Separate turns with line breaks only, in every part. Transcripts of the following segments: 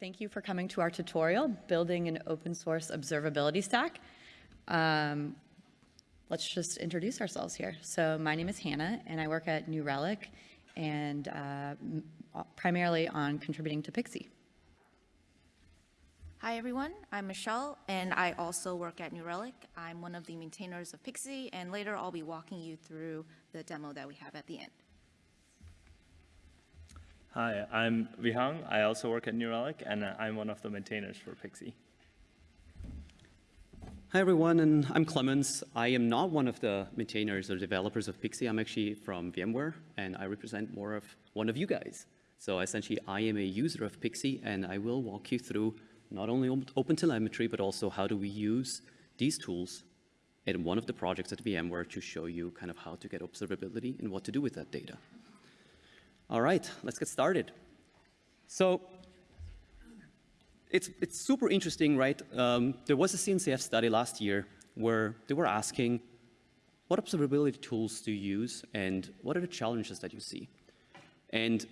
thank you for coming to our tutorial, Building an Open Source Observability Stack. Um, let's just introduce ourselves here. So my name is Hannah, and I work at New Relic, and uh, primarily on contributing to Pixie.
Hi everyone, I'm Michelle and I also work at New Relic. I'm one of the maintainers of Pixie and later I'll be walking you through the demo that we have at the end.
Hi, I'm Vihang. I also work at New Relic and I'm one of the maintainers for Pixie.
Hi everyone, and I'm Clemens. I am not one of the maintainers or developers of Pixie. I'm actually from VMware and I represent more of one of you guys. So essentially I am a user of Pixie and I will walk you through not only OpenTelemetry, but also how do we use these tools in one of the projects at VMware to show you kind of how to get observability and what to do with that data. All right, let's get started. So it's, it's super interesting, right? Um, there was a CNCF study last year where they were asking, what observability tools do you use and what are the challenges that you see? And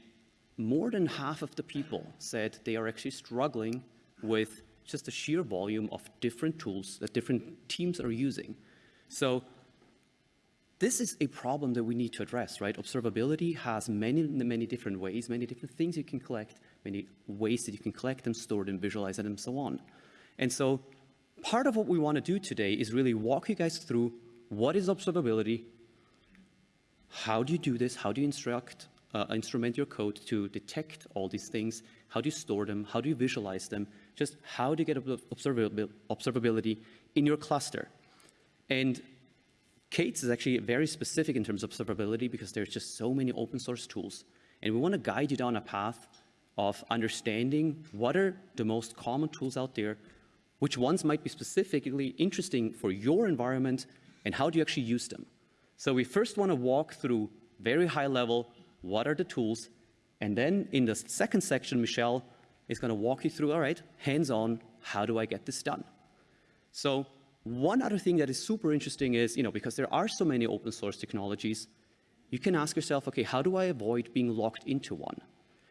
more than half of the people said they are actually struggling with just the sheer volume of different tools that different teams are using. So this is a problem that we need to address, right? Observability has many, many different ways, many different things you can collect, many ways that you can collect them, store them, visualize them, and so on. And so part of what we want to do today is really walk you guys through what is observability, how do you do this, how do you instruct, uh, instrument your code to detect all these things, how do you store them, how do you visualize them, just how do you get observability in your cluster. And K8s is actually very specific in terms of observability because there's just so many open source tools. And we want to guide you down a path of understanding what are the most common tools out there, which ones might be specifically interesting for your environment, and how do you actually use them. So we first want to walk through very high level, what are the tools, and then in the second section, Michelle is going to walk you through, all right, hands-on, how do I get this done? So one other thing that is super interesting is, you know, because there are so many open source technologies, you can ask yourself, okay, how do I avoid being locked into one?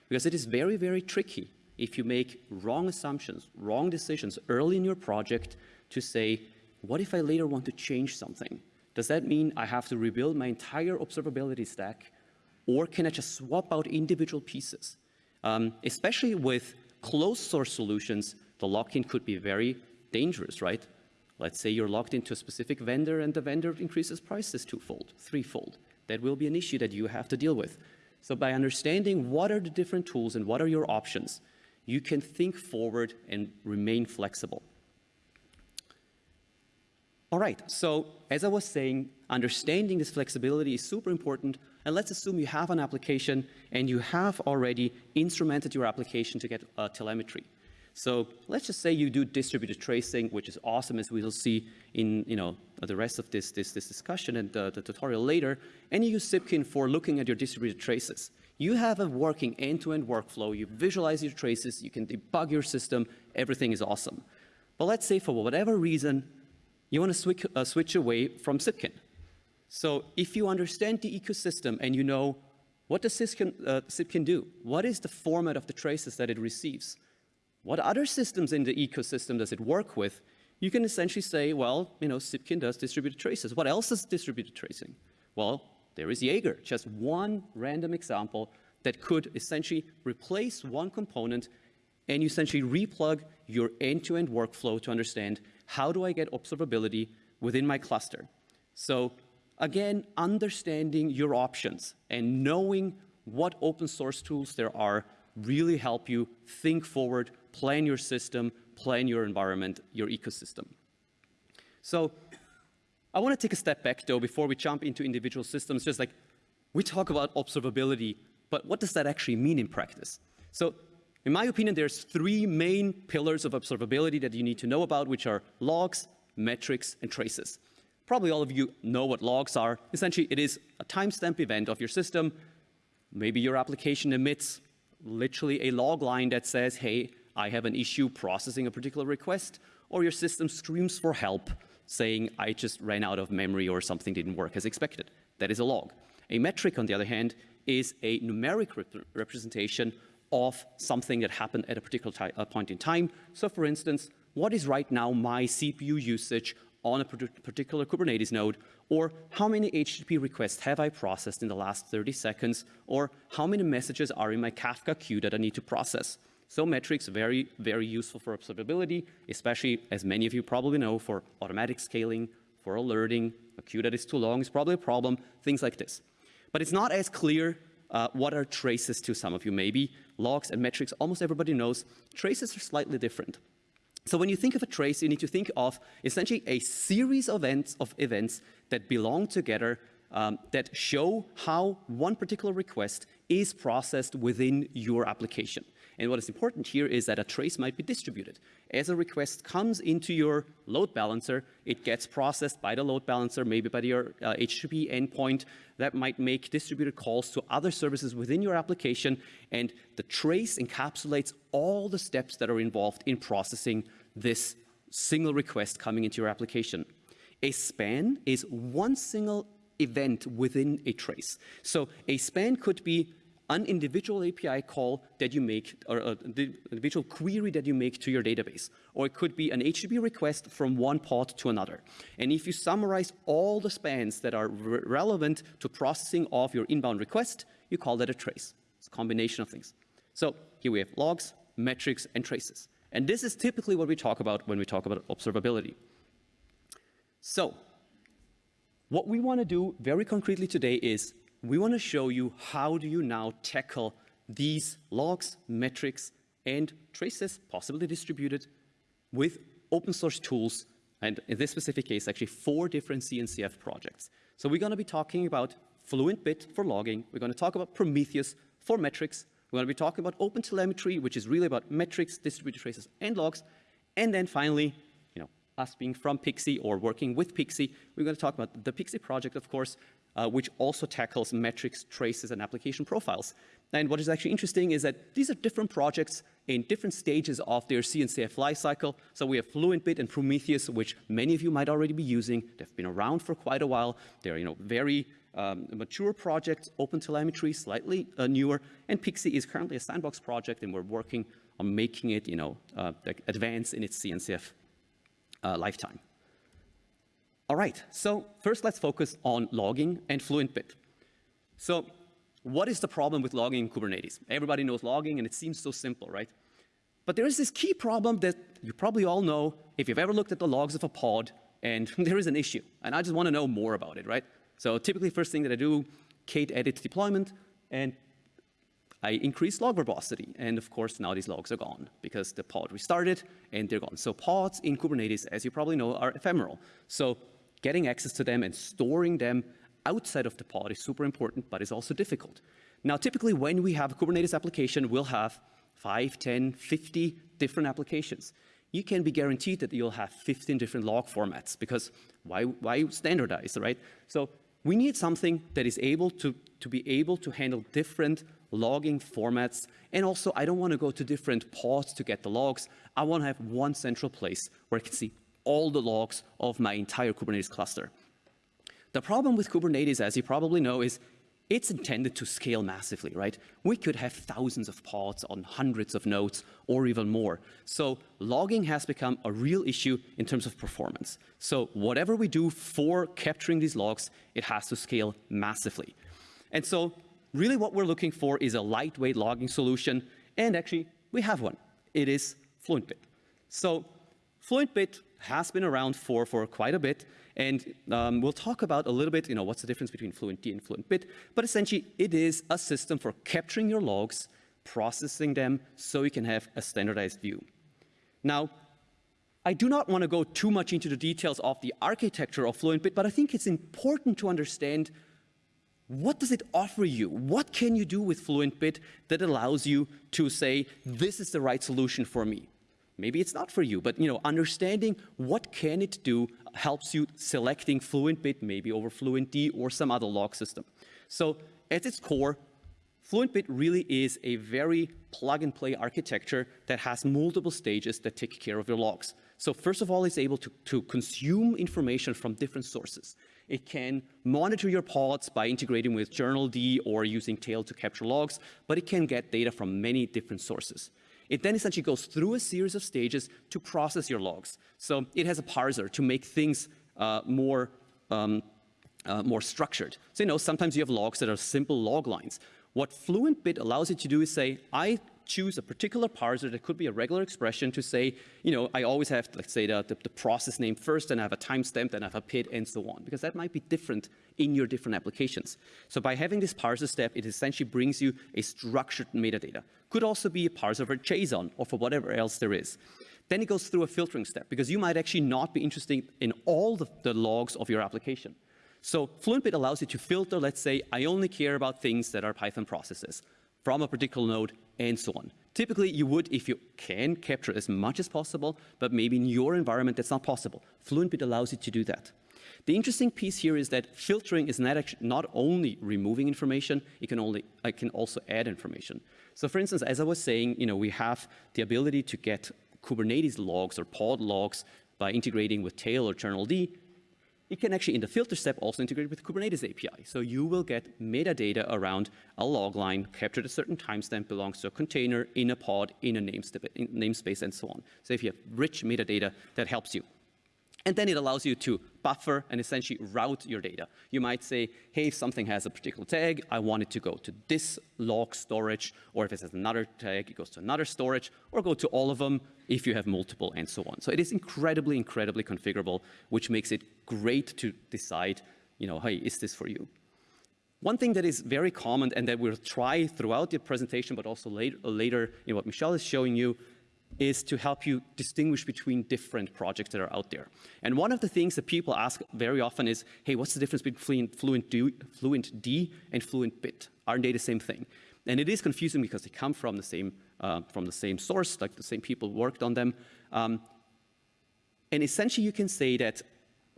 Because it is very, very tricky if you make wrong assumptions, wrong decisions early in your project to say, what if I later want to change something? Does that mean I have to rebuild my entire observability stack? Or can I just swap out individual pieces? Um, especially with closed source solutions, the lock-in could be very dangerous, right? Let's say you're locked into a specific vendor and the vendor increases prices twofold, threefold. That will be an issue that you have to deal with. So by understanding what are the different tools and what are your options, you can think forward and remain flexible. All right, so as I was saying, understanding this flexibility is super important. And let's assume you have an application and you have already instrumented your application to get uh, telemetry. So let's just say you do distributed tracing, which is awesome, as we will see in you know, the rest of this, this, this discussion and the, the tutorial later, and you use Zipkin for looking at your distributed traces. You have a working end-to-end -end workflow, you visualize your traces, you can debug your system, everything is awesome. But let's say for whatever reason, you want to switch, uh, switch away from Zipkin. So if you understand the ecosystem and you know what does Zipkin, uh, Zipkin do, what is the format of the traces that it receives, what other systems in the ecosystem does it work with, you can essentially say, well, you know, Zipkin does distributed traces. What else is distributed tracing? Well, there is Jaeger, just one random example that could essentially replace one component and you essentially replug your end-to-end -end workflow to understand how do I get observability within my cluster? So again, understanding your options and knowing what open source tools there are really help you think forward, plan your system, plan your environment, your ecosystem. So I want to take a step back though before we jump into individual systems, just like we talk about observability, but what does that actually mean in practice? So in my opinion, there's three main pillars of observability that you need to know about, which are logs, metrics, and traces. Probably all of you know what logs are. Essentially, it is a timestamp event of your system. Maybe your application emits literally a log line that says, hey, I have an issue processing a particular request, or your system screams for help, saying, I just ran out of memory or something didn't work as expected. That is a log. A metric, on the other hand, is a numeric rep representation of something that happened at a particular ti- uh, point in time. So for instance, what is right now my CPU usage on a particular Kubernetes node, or how many HTTP requests have I processed in the last 30 seconds, or how many messages are in my Kafka queue that I need to process. So metrics very, very useful for observability, especially as many of you probably know for automatic scaling, for alerting, a queue that is too long is probably a problem, things like this. But it's not as clear uh, what are traces to some of you maybe. Logs and metrics, almost everybody knows. Traces are slightly different. So when you think of a trace, you need to think of essentially a series of events, of events that belong together um, that show how one particular request is processed within your application. And what is important here is that a trace might be distributed. As a request comes into your load balancer, it gets processed by the load balancer, maybe by your uh, HTTP endpoint that might make distributed calls to other services within your application. And the trace encapsulates all the steps that are involved in processing this single request coming into your application. A span is one single event within a trace. So a span could be an individual API call that you make, or uh, an individual query that you make to your database. Or it could be an HTTP request from one pod to another. And if you summarize all the spans that are re relevant to processing of your inbound request, you call that a trace. It's a combination of things. So here we have logs, metrics, and traces. And this is typically what we talk about when we talk about observability. So what we want to do very concretely today is we want to show you how do you now tackle these logs, metrics, and traces, possibly distributed, with open source tools, and in this specific case, actually four different CNCF projects. So we're going to be talking about FluentBit for logging. We're going to talk about Prometheus for metrics. We're going to be talking about OpenTelemetry, which is really about metrics, distributed traces, and logs. And then finally, you know, us being from Pixie or working with Pixie, we're going to talk about the Pixie project, of course, uh, which also tackles metrics, traces, and application profiles. And what is actually interesting is that these are different projects in different stages of their CNCF lifecycle. So we have FluentBit and Prometheus, which many of you might already be using. They've been around for quite a while. They're you know, very um, mature projects, OpenTelemetry, slightly uh, newer, and Pixie is currently a sandbox project, and we're working on making it you know, uh, advance in its CNCF uh, lifetime. All right, so first let's focus on logging and FluentBit. So what is the problem with logging in Kubernetes? Everybody knows logging and it seems so simple, right? But there is this key problem that you probably all know if you've ever looked at the logs of a pod and there is an issue and I just want to know more about it, right? So typically first thing that I do, kate edit deployment and I increase log verbosity. And of course, now these logs are gone because the pod restarted and they're gone. So pods in Kubernetes, as you probably know, are ephemeral. So getting access to them and storing them outside of the pod is super important, but it's also difficult. Now, typically when we have a Kubernetes application, we'll have 5, 10, 50 different applications. You can be guaranteed that you'll have 15 different log formats because why, why standardize, right? So we need something that is able to, to be able to handle different logging formats. And also, I don't want to go to different pods to get the logs. I want to have one central place where I can see all the logs of my entire Kubernetes cluster. The problem with Kubernetes, as you probably know, is it's intended to scale massively, right? We could have thousands of pods on hundreds of nodes or even more. So logging has become a real issue in terms of performance. So whatever we do for capturing these logs, it has to scale massively. And so really what we're looking for is a lightweight logging solution. And actually, we have one. It is FluentBit. So FluentBit has been around for, for quite a bit. And um, we'll talk about a little bit, you know, what's the difference between FluentD and FluentBit. But essentially, it is a system for capturing your logs, processing them, so you can have a standardized view. Now, I do not want to go too much into the details of the architecture of FluentBit, but I think it's important to understand what does it offer you? What can you do with FluentBit that allows you to say, this is the right solution for me? Maybe it's not for you, but you know, understanding what can it do helps you selecting FluentBit maybe over FluentD or some other log system. So at its core, FluentBit really is a very plug-and-play architecture that has multiple stages that take care of your logs. So first of all, it's able to, to consume information from different sources. It can monitor your pods by integrating with journald or using tail to capture logs, but it can get data from many different sources. It then essentially goes through a series of stages to process your logs. So it has a parser to make things uh, more, um, uh, more structured. So, you know, sometimes you have logs that are simple log lines. What Fluent Bit allows you to do is say, I choose a particular parser that could be a regular expression to say, you know, I always have, let's say, the, the, the process name first, and I have a timestamp, then I have a PID, and so on, because that might be different in your different applications. So by having this parser step, it essentially brings you a structured metadata. Could also be a parser for JSON or for whatever else there is. Then it goes through a filtering step, because you might actually not be interested in all the, the logs of your application. So FluentBit allows you to filter, let's say, I only care about things that are Python processes from a particular node and so on. Typically, you would, if you can, capture as much as possible, but maybe in your environment that's not possible. FluentBit allows you to do that. The interesting piece here is that filtering is not, not only removing information, it can, only, it can also add information. So for instance, as I was saying, you know, we have the ability to get Kubernetes logs or pod logs by integrating with Tail or journald. It can actually, in the filter step, also integrate with Kubernetes API. So you will get metadata around a log line captured at a certain timestamp belongs to a container, in a pod, in a namespace, and so on. So if you have rich metadata, that helps you. And then it allows you to buffer and essentially route your data. You might say, hey, if something has a particular tag, I want it to go to this log storage, or if it has another tag, it goes to another storage, or go to all of them if you have multiple, and so on. So it is incredibly, incredibly configurable, which makes it great to decide, you know, hey, is this for you? One thing that is very common and that we'll try throughout the presentation, but also later, later in what Michelle is showing you, is to help you distinguish between different projects that are out there. And one of the things that people ask very often is, hey, what's the difference between Fluent D, Fluent D and Fluent Bit? Aren't they the same thing? And it is confusing because they come from the same, uh, from the same source, like the same people worked on them. Um, and essentially you can say that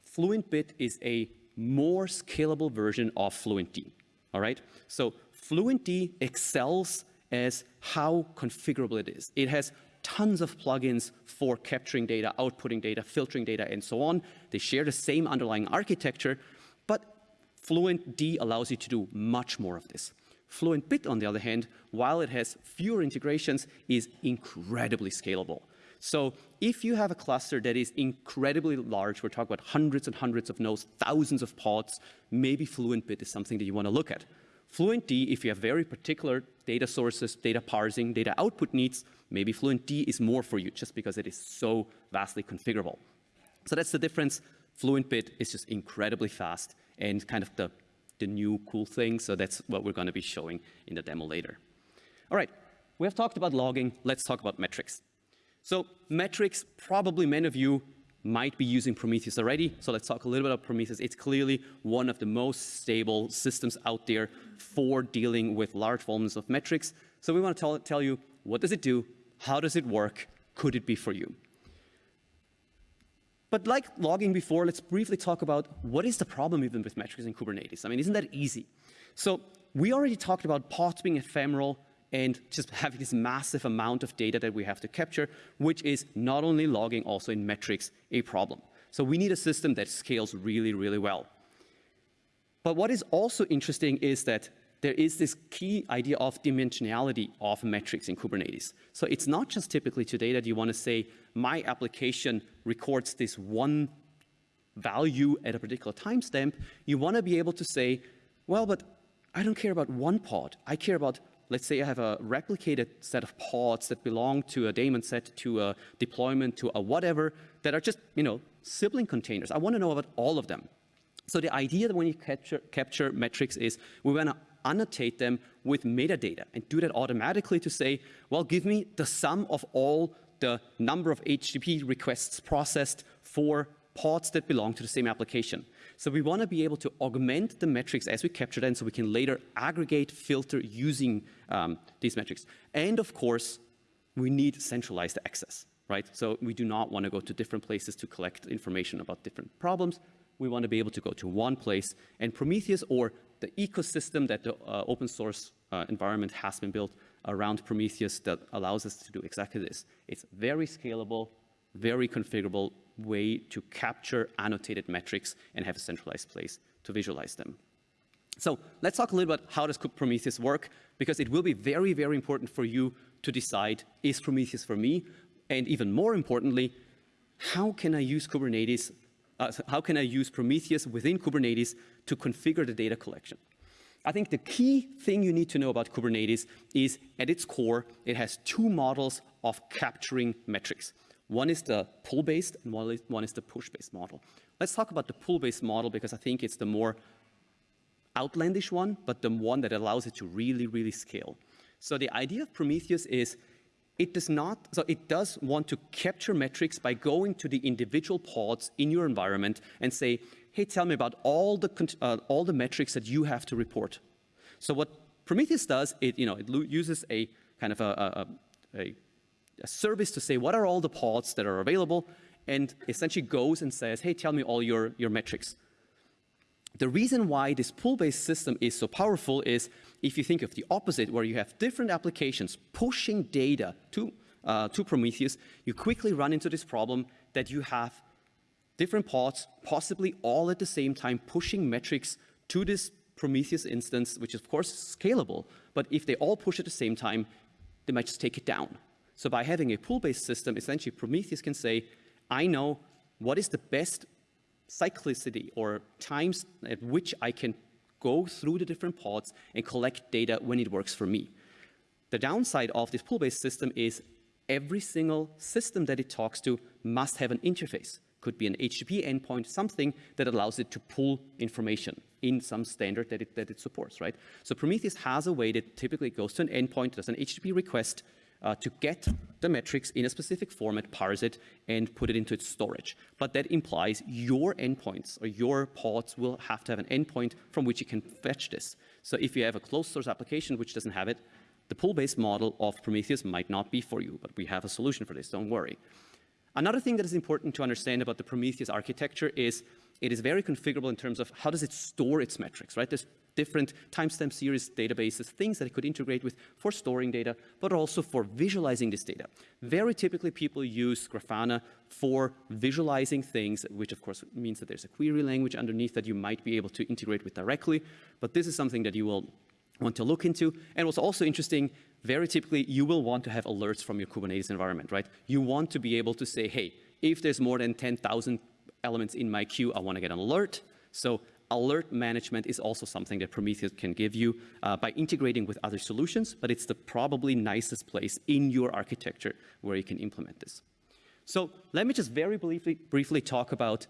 Fluent Bit is a more scalable version of FluentD, all right? So FluentD excels as how configurable it is. It has tons of plugins for capturing data, outputting data, filtering data, and so on. They share the same underlying architecture, but FluentD allows you to do much more of this. Fluent Bit, on the other hand, while it has fewer integrations, is incredibly scalable. So if you have a cluster that is incredibly large, we're talking about hundreds and hundreds of nodes, thousands of pods, maybe Fluent Bit is something that you want to look at. Fluent D, if you have very particular data sources, data parsing, data output needs, maybe Fluent D is more for you just because it is so vastly configurable. So that's the difference. Fluent Bit is just incredibly fast and kind of the, the new cool thing. So that's what we're going to be showing in the demo later. All right, we have talked about logging. Let's talk about metrics. So metrics, probably many of you might be using Prometheus already. So let's talk a little bit about Prometheus. It's clearly one of the most stable systems out there for dealing with large volumes of metrics. So we want to tell, tell you, what does it do? How does it work? Could it be for you? But like logging before, let's briefly talk about what is the problem even with metrics in Kubernetes. I mean, isn't that easy? So we already talked about pods being ephemeral, and just having this massive amount of data that we have to capture, which is not only logging, also in metrics, a problem. So we need a system that scales really, really well. But what is also interesting is that there is this key idea of dimensionality of metrics in Kubernetes. So it's not just typically today that you want to say, my application records this one value at a particular timestamp. You want to be able to say, well, but I don't care about one pod. I care about let's say I have a replicated set of pods that belong to a daemon set, to a deployment, to a whatever, that are just, you know, sibling containers. I want to know about all of them. So the idea that when you capture, capture metrics is we want to annotate them with metadata and do that automatically to say, well, give me the sum of all the number of HTTP requests processed for pods that belong to the same application. So we want to be able to augment the metrics as we capture them so we can later aggregate, filter using um, these metrics. And of course, we need centralized access, right? So we do not want to go to different places to collect information about different problems. We want to be able to go to one place. And Prometheus or the ecosystem that the uh, open source uh, environment has been built around Prometheus that allows us to do exactly this. It's very scalable, very configurable way to capture annotated metrics and have a centralized place to visualize them. So let's talk a little about how does Prometheus work, because it will be very, very important for you to decide, is Prometheus for me? And even more importantly, how can I use Kubernetes, uh, how can I use Prometheus within Kubernetes to configure the data collection? I think the key thing you need to know about Kubernetes is at its core, it has two models of capturing metrics. One is the pull-based and one is, the push-based model. Let's talk about the pull-based model because I think it's the more outlandish one, but the one that allows it to really, really scale. So the idea of Prometheus is it does not, so it does want to capture metrics by going to the individual pods in your environment and say, hey, tell me about all the, uh, all the metrics that you have to report. So what Prometheus does, it, you know, it uses a kind of a, a, a, a service to say, what are all the pods that are available? And essentially goes and says, hey, tell me all your, your metrics. The reason why this pull-based system is so powerful is if you think of the opposite, where you have different applications pushing data to, uh, to Prometheus, you quickly run into this problem that you have different pods, possibly all at the same time, pushing metrics to this Prometheus instance, which is of course scalable, but if they all push at the same time, they might just take it down. So by having a pull-based system, essentially Prometheus can say, I know what is the best cyclicity or times at which I can go through the different pods and collect data when it works for me. The downside of this pull-based system is every single system that it talks to must have an interface. Could be an HTTP endpoint, something that allows it to pull information in some standard that it, that it supports, right? So Prometheus has a way that typically goes to an endpoint, does an HTTP request, uh, to get the metrics in a specific format, parse it, and put it into its storage. But that implies your endpoints or your pods will have to have an endpoint from which you can fetch this. So if you have a closed source application which doesn't have it, the pull-based model of Prometheus might not be for you, but we have a solution for this, don't worry. Another thing that is important to understand about the Prometheus architecture is it is very configurable in terms of how does it store its metrics, right? There's different timestamp series databases, things that it could integrate with for storing data, but also for visualizing this data. Very typically, people use Grafana for visualizing things, which of course means that there's a query language underneath that you might be able to integrate with directly, but this is something that you will want to look into. And what's also interesting, very typically, you will want to have alerts from your Kubernetes environment, right? You want to be able to say, hey, if there's more than 10,000 elements in my queue, I want to get an alert. So alert management is also something that Prometheus can give you uh, by integrating with other solutions, but it's the probably nicest place in your architecture where you can implement this. So let me just very briefly, briefly talk about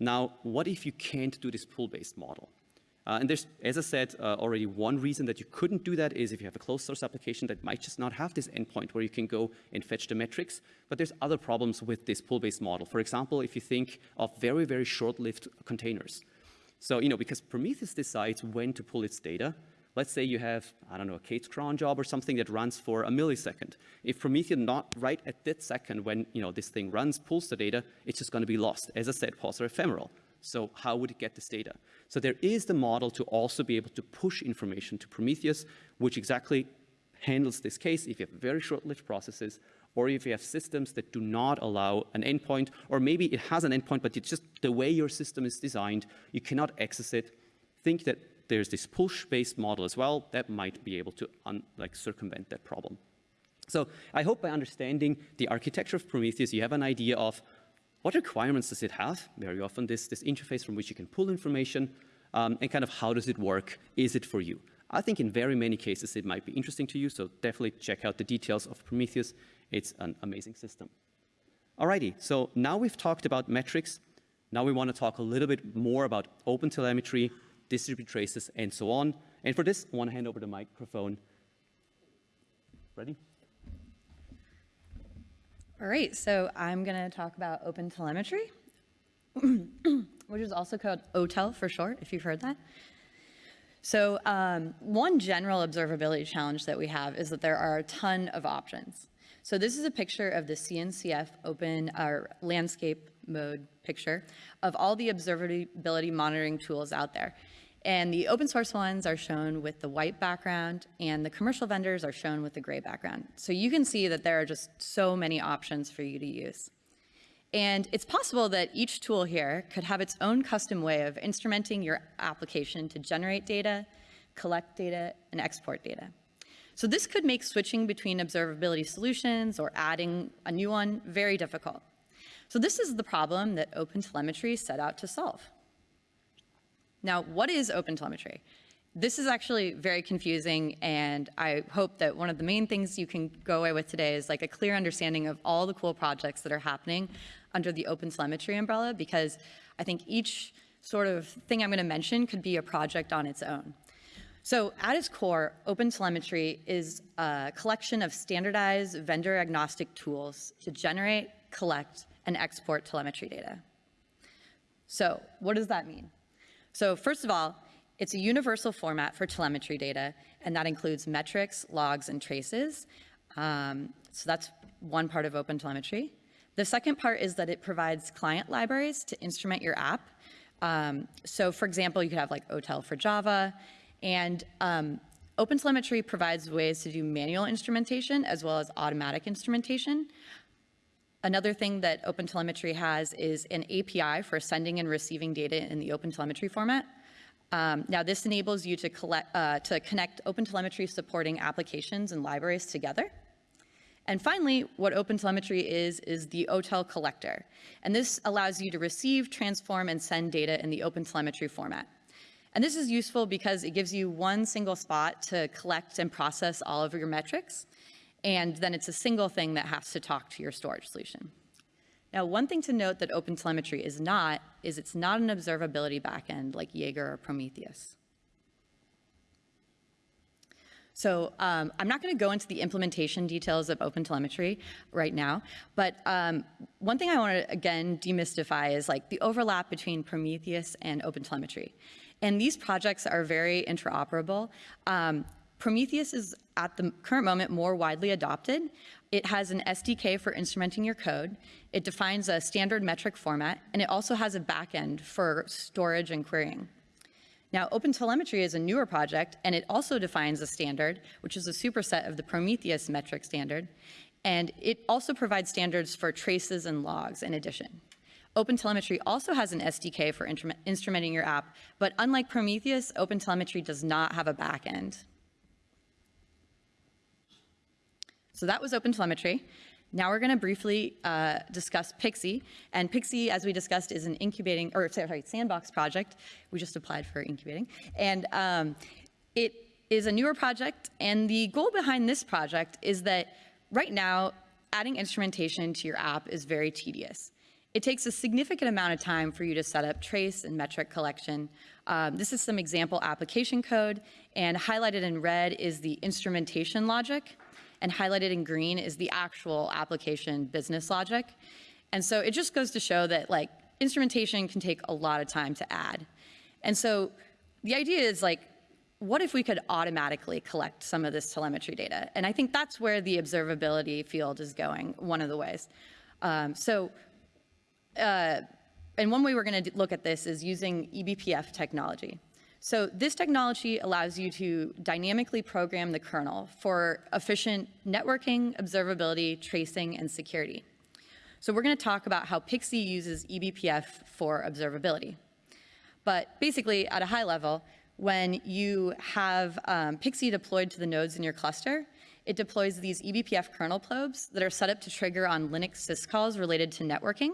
now, what if you can't do this pool-based model? Uh, and there's, as I said, uh, already one reason that you couldn't do that is if you have a closed source application that might just not have this endpoint where you can go and fetch the metrics. But there's other problems with this pool-based model. For example, if you think of very, very short-lived containers. So, you know, because Prometheus decides when to pull its data, let's say you have, I don't know, a K-8s cron job or something that runs for a millisecond. If Prometheus not right at that second when, you know, this thing runs, pulls the data, it's just going to be lost. As I said, pods are ephemeral. So how would it get this data? So there is the model to also be able to push information to Prometheus, which exactly handles this case if you have very short-lived processes or if you have systems that do not allow an endpoint, or maybe it has an endpoint, but it's just the way your system is designed, you cannot access it. Think that there's this push-based model as well that might be able to like circumvent that problem. So I hope by understanding the architecture of Prometheus, you have an idea of what requirements does it have? Very often this, this interface from which you can pull information, um, and kind of how does it work? Is it for you? I think in very many cases it might be interesting to you, so definitely check out the details of Prometheus. It's an amazing system. Alrighty, so now we've talked about metrics. Now we want to talk a little bit more about OpenTelemetry, distributed traces, and so on. And for this, I want to hand over the microphone. Ready?
All right, so I'm going to talk about OpenTelemetry, which is also called OTel for short, if you've heard that. So um, one general observability challenge that we have is that there are a ton of options. So this is a picture of the CNCF open uh, landscape mode picture of all the observability monitoring tools out there. And the open source ones are shown with the white background and the commercial vendors are shown with the gray background. So you can see that there are just so many options for you to use. And it's possible that each tool here could have its own custom way of instrumenting your application to generate data, collect data, and export data. So this could make switching between observability solutions or adding a new one very difficult. So this is the problem that OpenTelemetry set out to solve. Now, what is OpenTelemetry? This is actually very confusing, and I hope that one of the main things you can go away with today is like a clear understanding of all the cool projects that are happening under the OpenTelemetry umbrella, because I think each sort of thing I'm going to mention could be a project on its own. So at its core, OpenTelemetry is a collection of standardized vendor-agnostic tools to generate, collect, and export telemetry data. So what does that mean? So first of all, it's a universal format for telemetry data, and that includes metrics, logs, and traces. Um, so that's one part of OpenTelemetry. The second part is that it provides client libraries to instrument your app. Um, so for example, you could have like OTel for Java, and um, OpenTelemetry provides ways to do manual instrumentation as well as automatic instrumentation. Another thing that OpenTelemetry has is an API for sending and receiving data in the OpenTelemetry format. Um, now, this enables you to, collect, uh, to connect OpenTelemetry supporting applications and libraries together. And finally, what OpenTelemetry is, is the OTel collector. And this allows you to receive, transform, and send data in the OpenTelemetry format. And this is useful because it gives you one single spot to collect and process all of your metrics. And then it's a single thing that has to talk to your storage solution. Now, one thing to note that OpenTelemetry is not, is it's not an observability backend like Jaeger or Prometheus. So um, I'm not going to go into the implementation details of OpenTelemetry right now, but um, one thing I want to, again, demystify is like the overlap between Prometheus and OpenTelemetry. And these projects are very interoperable. Um, Prometheus is at the current moment more widely adopted. It has an SDK for instrumenting your code. It defines a standard metric format, and it also has a backend for storage and querying. Now, OpenTelemetry is a newer project, and it also defines a standard, which is a superset of the Prometheus metric standard, and it also provides standards for traces and logs in addition. OpenTelemetry also has an SDK for instrumenting your app, but unlike Prometheus, OpenTelemetry does not have a backend. So that was OpenTelemetry. Now we're going to briefly uh, discuss Pixie. And Pixie, as we discussed, is an incubating, or sorry, sandbox project. We just applied for incubating. And um, it is a newer project. And the goal behind this project is that right now, adding instrumentation to your app is very tedious. It takes a significant amount of time for you to set up trace and metric collection. Um, this is some example application code, and highlighted in red is the instrumentation logic and highlighted in green is the actual application business logic. And so it just goes to show that like instrumentation can take a lot of time to add. And so the idea is like, what if we could automatically collect some of this telemetry data? And I think that's where the observability field is going, one of the ways. Um, so, uh, and one way we're gonna look at this is using eBPF technology. So this technology allows you to dynamically program the kernel for efficient networking, observability, tracing, and security. So we're going to talk about how Pixie uses eBPF for observability. But basically, at a high level, when you have um, Pixie deployed to the nodes in your cluster, it deploys these eBPF kernel probes that are set up to trigger on Linux syscalls related to networking.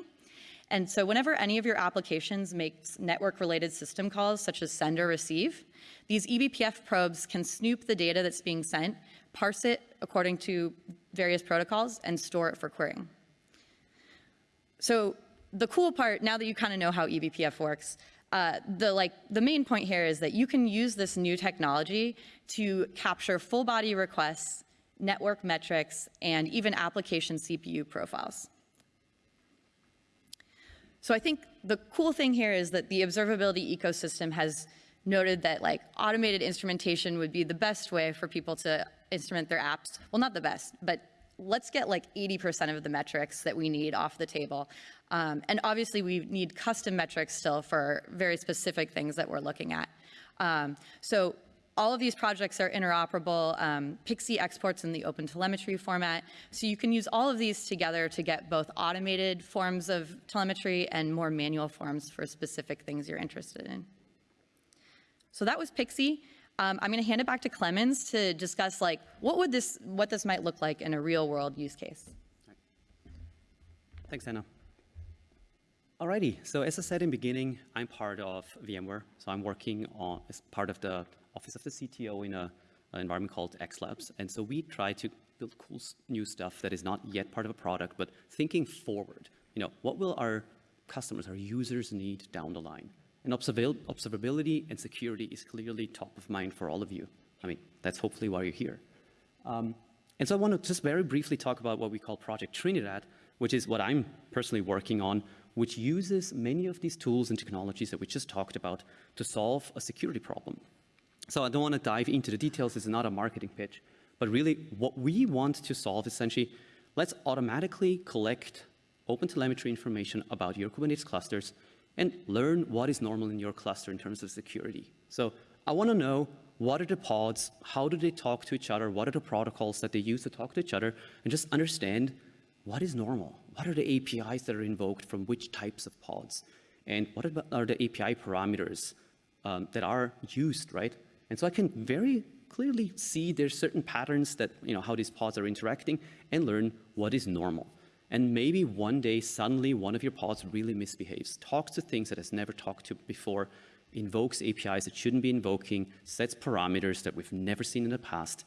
And so whenever any of your applications makes network-related system calls, such as send or receive, these eBPF probes can snoop the data that's being sent, parse it according to various protocols, and store it for querying. So the cool part, now that you kind of know how eBPF works, uh, the like the main point here is that you can use this new technology to capture full body requests, network metrics, and even application CPU profiles. So I think the cool thing here is that the observability ecosystem has noted that like automated instrumentation would be the best way for people to instrument their apps. Well, not the best, but let's get like 80% of the metrics that we need off the table. Um, and obviously we need custom metrics still for very specific things that we're looking at. Um, so all of these projects are interoperable. Um, Pixie exports in the open telemetry format. So you can use all of these together to get both automated forms of telemetry and more manual forms for specific things you're interested in. So that was Pixie. Um, I'm going to hand it back to Clemens to discuss like what would this what this might look like in a real world use case.
Thanks, Hannah. Alrighty, so as I said in the beginning, I'm part of VMware. So I'm working on as part of the office of the CTO in a, an environment called X Labs. And so we try to build cool new stuff that is not yet part of a product, but thinking forward. You know, what will our customers, our users need down the line? And observabil- observability and security is clearly top of mind for all of you. I mean, that's hopefully why you're here. Um, and so I want to just very briefly talk about what we call Project Trinidad, which is what I'm personally working on, which uses many of these tools and technologies that we just talked about to solve a security problem. So I don't want to dive into the details, it's not a marketing pitch, but really what we want to solve essentially, let's automatically collect open telemetry information about your Kubernetes clusters and learn what is normal in your cluster in terms of security. So I want to know what are the pods, how do they talk to each other, what are the protocols that they use to talk to each other, and just understand what is normal, what are the APIs that are invoked from which types of pods, and what are the- API parameters um, that are used, right? And so I can very clearly see there's certain patterns that, you know, how these pods are interacting and learn what is normal. And maybe one day, suddenly, one of your pods really misbehaves, talks to things that has never talked to before, invokes APIs that shouldn't be invoking, sets parameters that we've never seen in the past,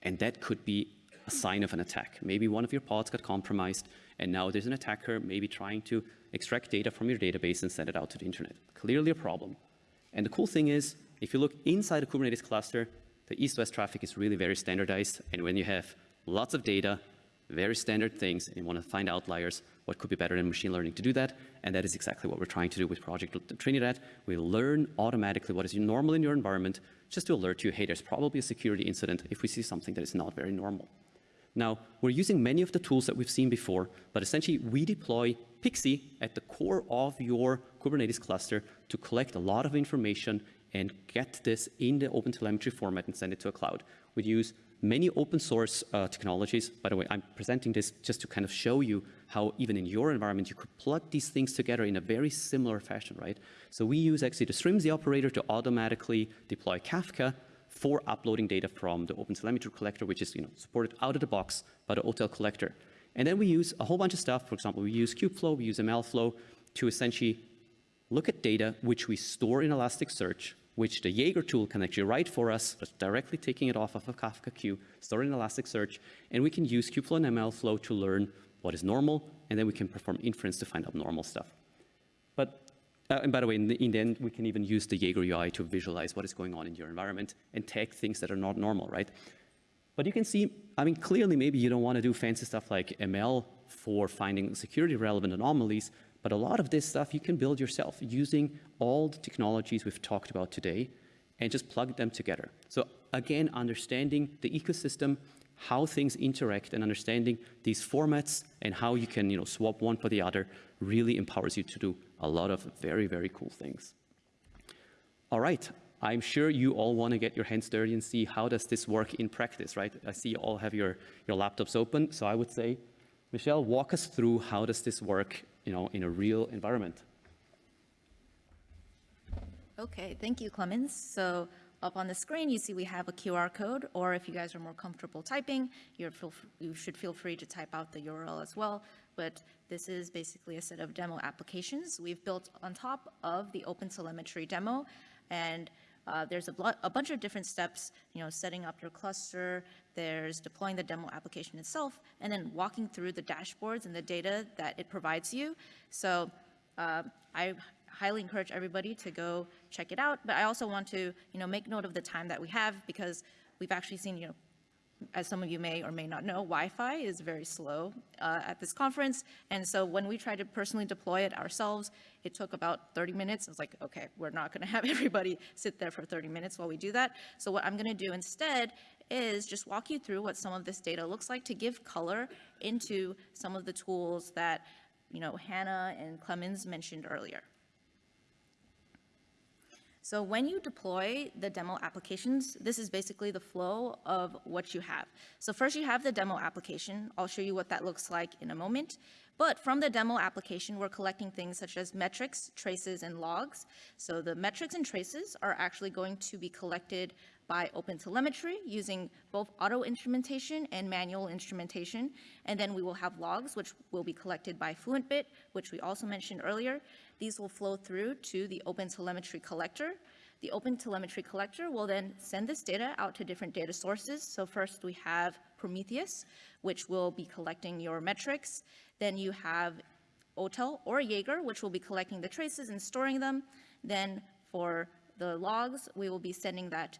and that could be a sign of an attack. Maybe one of your pods got compromised, and now there's an attacker maybe trying to extract data from your database and send it out to the internet. Clearly a problem. And the cool thing is, if you look inside a Kubernetes cluster, the east-west traffic is really very standardized. And when you have lots of data, very standard things, and you want to find outliers, what could be better than machine learning to do that? And that is exactly what we're trying to do with Project Trinidad. We learn automatically what is normal in your environment, just to alert you, hey, there's probably a security incident if we see something that is not very normal. Now, we're using many of the tools that we've seen before, but essentially we deploy Pixie at the core of your Kubernetes cluster to collect a lot of information and get this in the OpenTelemetry format and send it to a cloud. We use many open source uh, technologies. By the way, I'm presenting this just to kind of show you how even in your environment you could plug these things together in a very similar fashion, right? So we use actually the Strimzi operator to automatically deploy Kafka for uploading data from the OpenTelemetry collector, which is you know, supported out of the box by the OTel collector. And then we use a whole bunch of stuff. For example, we use Kubeflow, we use MLflow to essentially look at data which we store in Elasticsearch, which the Jaeger tool can actually write for us, just directly taking it off of a Kafka queue, store it in Elasticsearch, and we can use Kubeflow and MLflow to learn what is normal, and then we can perform inference to find out normal stuff. But uh, and by the way, in the, in the end, we can even use the Jaeger UI to visualize what is going on in your environment and tag things that are not normal, right? But you can see, I mean, clearly maybe you don't want to do fancy stuff like ML for finding security relevant anomalies, but a lot of this stuff you can build yourself using all the technologies we've talked about today and just plug them together. So again, understanding the ecosystem, how things interact and understanding these formats and how you can you know, swap one for the other really empowers you to do a lot of very, very cool things. All right, I'm sure you all want to get your hands dirty and see how does this work in practice, right? I see you all have your, your laptops open, so I would say, Michelle, walk us through how does this work you know, in a real environment.
Okay, thank you, Clemens. So up on the screen, you see we have a QR code, or if you guys are more comfortable typing, feel, you should feel free to type out the URL as well. But this is basically a set of demo applications we've built on top of the OpenTelemetry demo. And uh, there's a, a bunch of different steps, you know, setting up your cluster, there's deploying the demo application itself, and then walking through the dashboards and the data that it provides you. So uh, I highly encourage everybody to go check it out. But I also want to, you know, make note of the time that we have because we've actually seen, you know, as some of you may or may not know, Wi-Fi is very slow uh, at this conference. And so when we tried to personally deploy it ourselves, it took about 30 minutes. I was like, okay, we're not going to have everybody sit there for 30 minutes while we do that. So what I'm going to do instead is just walk you through what some of this data looks like to give color into some of the tools that, you know, Hannah and Clemens mentioned earlier. So when you deploy the demo applications, this is basically the flow of what you have. So first you have the demo application. I'll show you what that looks like in a moment. But from the demo application, we're collecting things such as metrics, traces, and logs. So the metrics and traces are actually going to be collected by OpenTelemetry using both auto instrumentation and manual instrumentation. And then we will have logs, which will be collected by FluentBit, which we also mentioned earlier. These will flow through to the OpenTelemetry collector. The OpenTelemetry collector will then send this data out to different data sources. So first we have Prometheus, which will be collecting your metrics. Then you have OTEL or Jaeger, which will be collecting the traces and storing them. Then for the logs, we will be sending that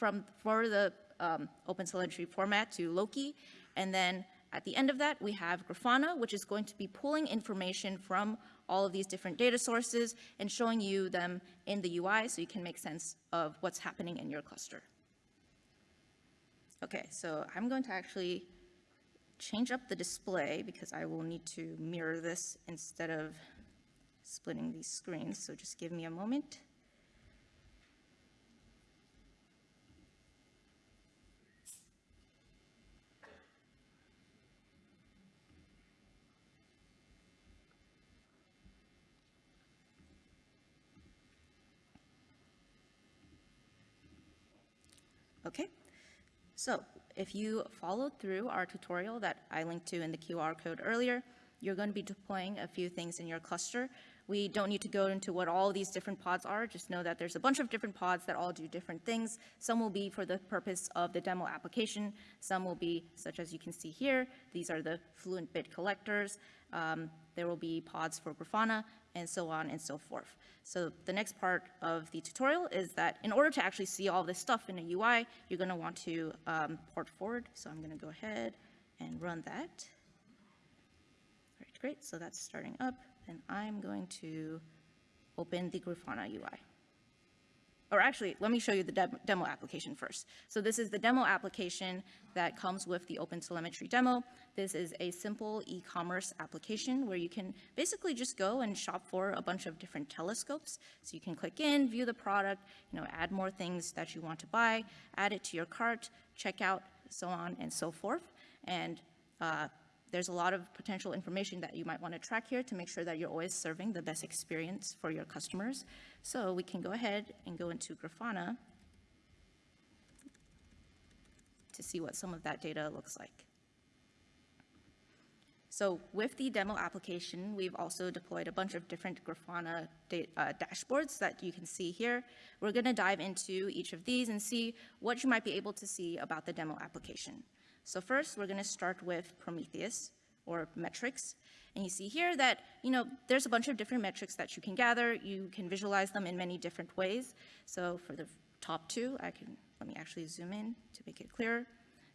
from, for the um, OpenTelemetry format to Loki. And then at the end of that, we have Grafana, which is going to be pulling information from all of these different data sources and showing you them in the UI so you can make sense of what's happening in your cluster. Okay, so I'm going to actually change up the display because I will need to mirror this instead of splitting these screens. So just give me a moment. Okay, so if you followed through our tutorial that I linked to in the QR code earlier, you're going to be deploying a few things in your cluster. We don't need to go into what all these different pods are, just know that there's a bunch of different pods that all do different things. Some will be for the purpose of the demo application, some will be, such as you can see here, these are the Fluent Bit collectors. Um, there will be pods for Grafana, and so on and so forth. So the next part of the tutorial is that in order to actually see all this stuff in a UI, you're going to want to um, port forward. So I'm going to go ahead and run that. All right, great. So that's starting up, and I'm going to open the Grafana UI or actually, let me show you the dem- demo application first. So this is the demo application that comes with the OpenTelemetry demo. This is a simple e-commerce application where you can basically just go and shop for a bunch of different telescopes. So you can click in, view the product, you know, add more things that you want to buy, add it to your cart, check out, so on and so forth. And uh, there's a lot of potential information that you might want to track here to make sure that you're always serving the best experience for your customers. So we can go ahead and go into Grafana to see what some of that data looks like. So with the demo application, we've also deployed a bunch of different Grafana uh, dashboards that you can see here. We're going to dive into each of these and see what you might be able to see about the demo application. So first, we're going to start with Prometheus or metrics. And you see here that, you know, there's a bunch of different metrics that you can gather. You can visualize them in many different ways. So for the top two, I can, let me actually zoom in to make it clearer.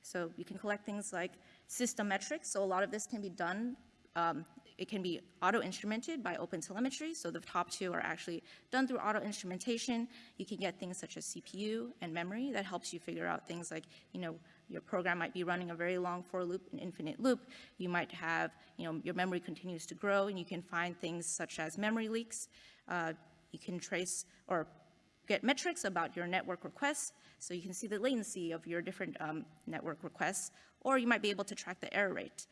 So you can collect things like system metrics. So a lot of this can be done um, it can be auto-instrumented by OpenTelemetry, so the top two are actually done through auto-instrumentation. You can get things such as CPU and memory that helps you figure out things like, you know, your program might be running a very long for loop, an infinite loop. You might have, you know, your memory continues to grow, and you can find things such as memory leaks. Uh, you can trace or get metrics about your network requests, so you can see the latency of your different um, network requests, or you might be able to track the error rate.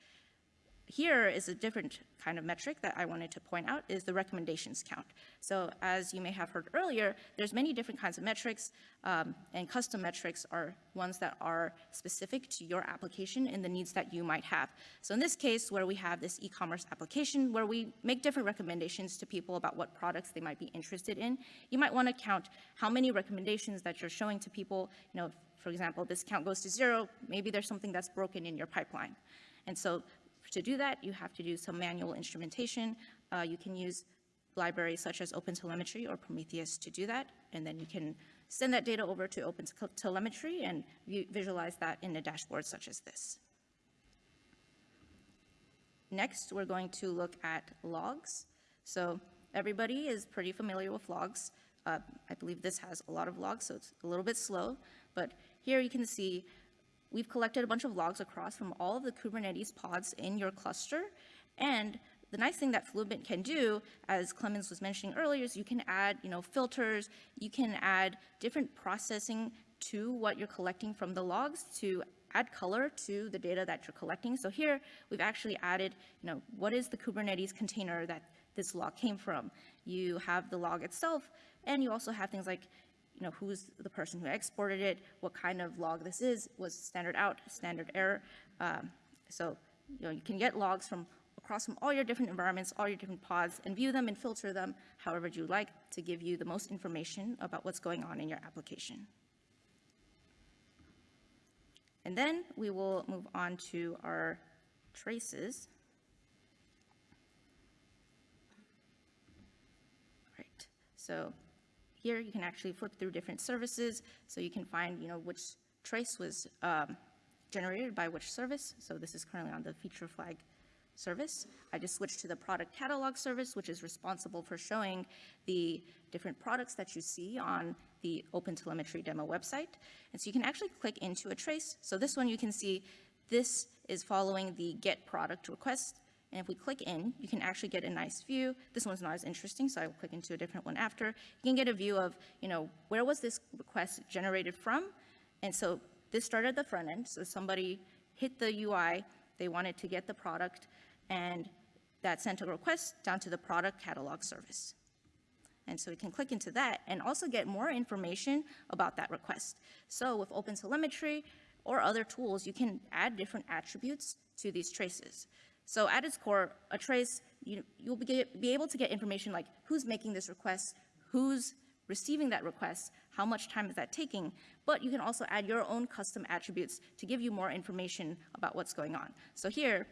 Here is a different kind of metric that I wanted to point out is the recommendations count. So as you may have heard earlier, there's many different kinds of metrics, um, and custom metrics are ones that are specific to your application and the needs that you might have. So in this case, where we have this e-commerce application where we make different recommendations to people about what products they might be interested in, you might want to count how many recommendations that you're showing to people. You know, for example, this count goes to zero, maybe there's something that's broken in your pipeline. And so to do that, you have to do some manual instrumentation. Uh, you can use libraries such as OpenTelemetry or Prometheus to do that, and then you can send that data over to OpenTelemetry and visualize that in a dashboard such as this. Next, we're going to look at logs. So everybody is pretty familiar with logs. Uh, I believe this has a lot of logs, so it's a little bit slow, but here you can see we've collected a bunch of logs across from all of the Kubernetes pods in your cluster, and the nice thing that Fluent can do, as Clemens was mentioning earlier, is you can add, you know, filters, you can add different processing to what you're collecting from the logs to add color to the data that you're collecting. So here, we've actually added, you know, what is the Kubernetes container that this log came from? You have the log itself, and you also have things like, you know, who's the person who exported it, what kind of log this is, was standard out, standard error. Um, So, you know, you can get logs from across from all your different environments, all your different pods, and view them and filter them however you like to give you the most information about what's going on in your application. And then we will move on to our traces. Right, so here you can actually flip through different services, so you can find, you know, which trace was um, generated by which service. So this is currently on the feature flag service. I just switched to the product catalog service, which is responsible for showing the different products that you see on the OpenTelemetry demo website. And so you can actually click into a trace. So this one you can see, this is following the get product request. And if we click in, you can actually get a nice view. This one's not as interesting, so I will click into a different one after. You can get a view of, you know, where was this request generated from? And so this started at the front end, so somebody hit the UI, they wanted to get the product, and that sent a request down to the product catalog service. And so we can click into that and also get more information about that request. So with OpenTelemetry or other tools, you can add different attributes to these traces. So at its core, a trace, you, you'll be, be able to get information like who's making this request, who's receiving that request, how much time is that taking, but you can also add your own custom attributes to give you more information about what's going on. So here,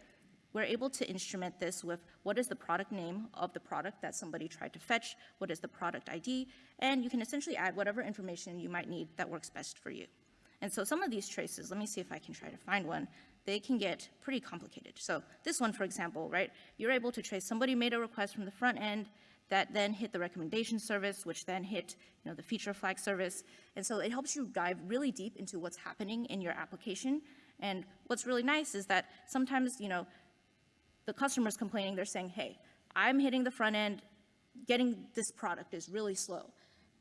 we're able to instrument this with what is the product name of the product that somebody tried to fetch, what is the product ID, and you can essentially add whatever information you might need that works best for you. And so some of these traces, let me see if I can try to find one, they can get pretty complicated. So this one, for example, right, you're able to trace somebody made a request from the front end that then hit the recommendation service, which then hit, you know, the feature flag service. And so it helps you dive really deep into what's happening in your application. And what's really nice is that sometimes, you know, the customer's complaining, they're saying, hey, I'm hitting the front end, getting this product is really slow.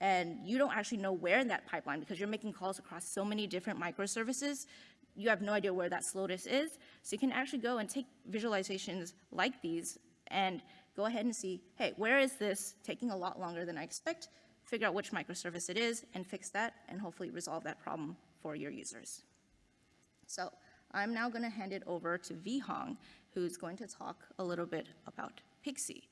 And you don't actually know where in that pipeline, because you're making calls across so many different microservices, you have no idea where that slowness is. So you can actually go and take visualizations like these and go ahead and see, hey, where is this taking a lot longer than I expect? Figure out which microservice it is and fix that and hopefully resolve that problem for your users. So I'm now going to hand it over to Vihang, who's going to talk a little bit about Pixie.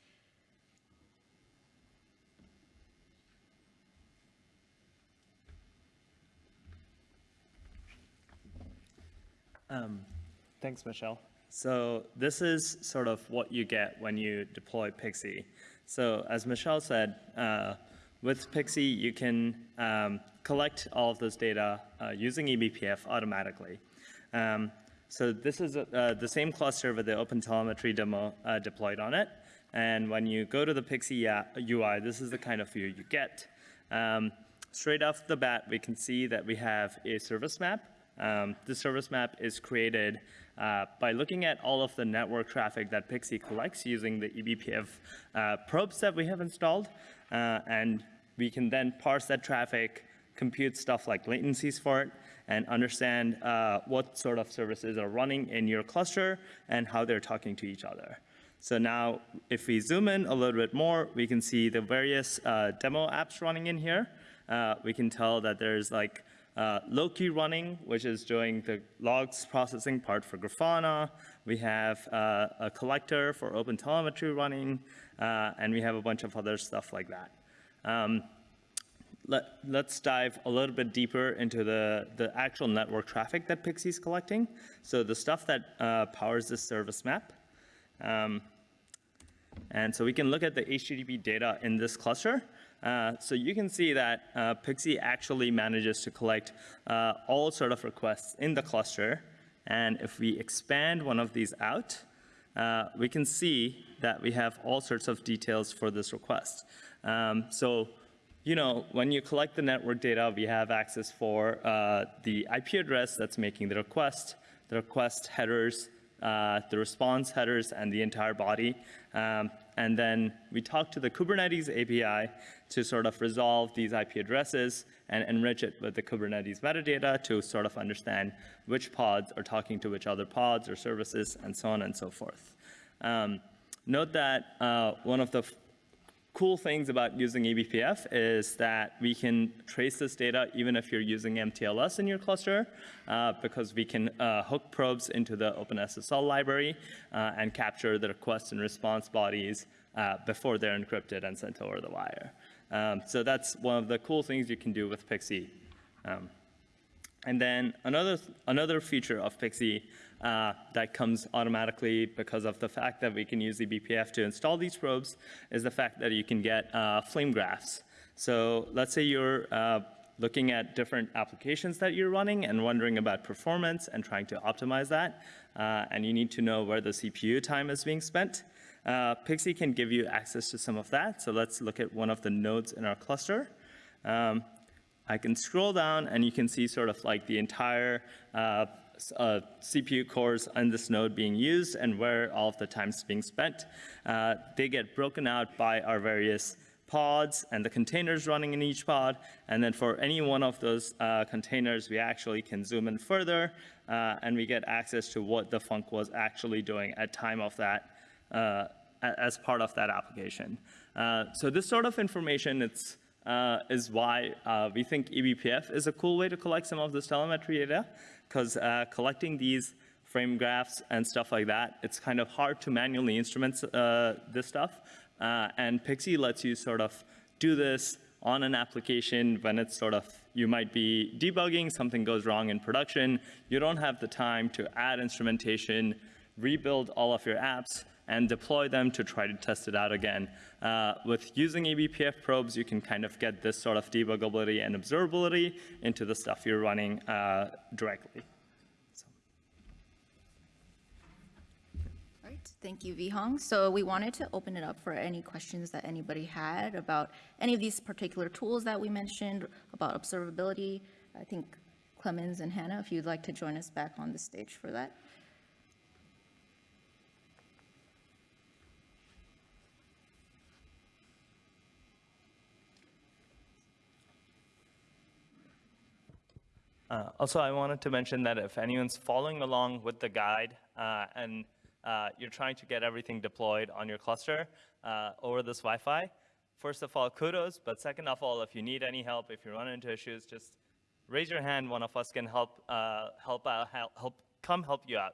Thanks, Michelle. So this is sort of what you get when you deploy Pixie. So as Michelle said, uh, with Pixie, you can um, collect all of this data uh, using eBPF automatically. Um, so this is uh, the same cluster with the OpenTelemetry demo uh, deployed on it. And when you go to the Pixie UI, this is the kind of view you get. Um, straight off the bat, we can see that we have a service map um, the service map is created uh, by looking at all of the network traffic that Pixie collects using the eBPF uh, probes that we have installed. Uh, and we can then parse that traffic, compute stuff like latencies for it, and understand uh, what sort of services are running in your cluster and how they're talking to each other. So now, if we zoom in a little bit more, we can see the various uh, demo apps running in here. Uh, we can tell that there's like uh, Loki running, which is doing the logs processing part for Grafana. We have uh, a collector for OpenTelemetry running, uh, and we have a bunch of other stuff like that. Um, let, us dive a little bit deeper into the, the actual network traffic that Pixie's collecting. So the stuff that uh, powers this service map. Um, and so we can look at the HTTP data in this cluster. Uh, so you can see that uh, Pixie actually manages to collect uh, all sort of requests in the cluster. And if we expand one of these out, uh, we can see that we have all sorts of details for this request. Um, so, you know, when you collect the network data, we have access for uh, the IP address that's making the request, the request headers, the response headers, and the entire body. Um, and then we talk to the Kubernetes API to sort of resolve these IP addresses and enrich it with the Kubernetes metadata to sort of understand which pods are talking to which other pods or services, and so on and so forth. Um, note that uh, one of the cool things about using eBPF is that we can trace this data even if you're using MTLS in your cluster, uh, because we can uh, hook probes into the OpenSSL library uh, and capture the request and response bodies uh, before they're encrypted and sent over the wire. Um, so that's one of the cool things you can do with Pixie. Um, and then another, another feature of Pixie uh, that comes automatically because of the fact that we can use the BPF to install these probes is the fact that you can get uh, flame graphs. So let's say you're uh, looking at different applications that you're running and wondering about performance and trying to optimize that, uh, and you need to know where the CPU time is being spent. Uh, Pixie can give you access to some of that. So let's look at one of the nodes in our cluster. Um, I can scroll down and you can see sort of like the entire uh, CPU cores on this node being used and where all of the time is being spent. Uh, they get broken out by our various pods and the containers running in each pod. And then for any one of those uh, containers, we actually can zoom in further uh, and we get access to what the funk was actually doing at time of that uh, as part of that application. Uh, so this sort of information, it's uh, is why uh, we think eBPF is a cool way to collect some of this telemetry data, because uh, collecting these flame graphs and stuff like that, it's kind of hard to manually instrument uh, this stuff. Uh, and Pixie lets you sort of do this on an application when it's sort of, you might be debugging, something goes wrong in production, you don't have the time to add instrumentation, rebuild all of your apps, and deploy them to try to test it out again. Uh, with using eBPF probes, you can kind of get this sort of debuggability and observability into the stuff you're running uh, directly.
Thank you, Vihang. So we wanted to open it up for any questions that anybody had about any of these particular tools that we mentioned, about observability. I think Clemens and Hannah, if you'd like to join us back on the stage for that.
Uh, Also, I wanted to mention that if anyone's following along with the guide uh, and uh, you're trying to get everything deployed on your cluster uh, over this Wi-Fi, first of all, kudos, but second of all, if you need any help, if you run into issues, just raise your hand, one of us can help, uh, help, out, help, help, come help you out.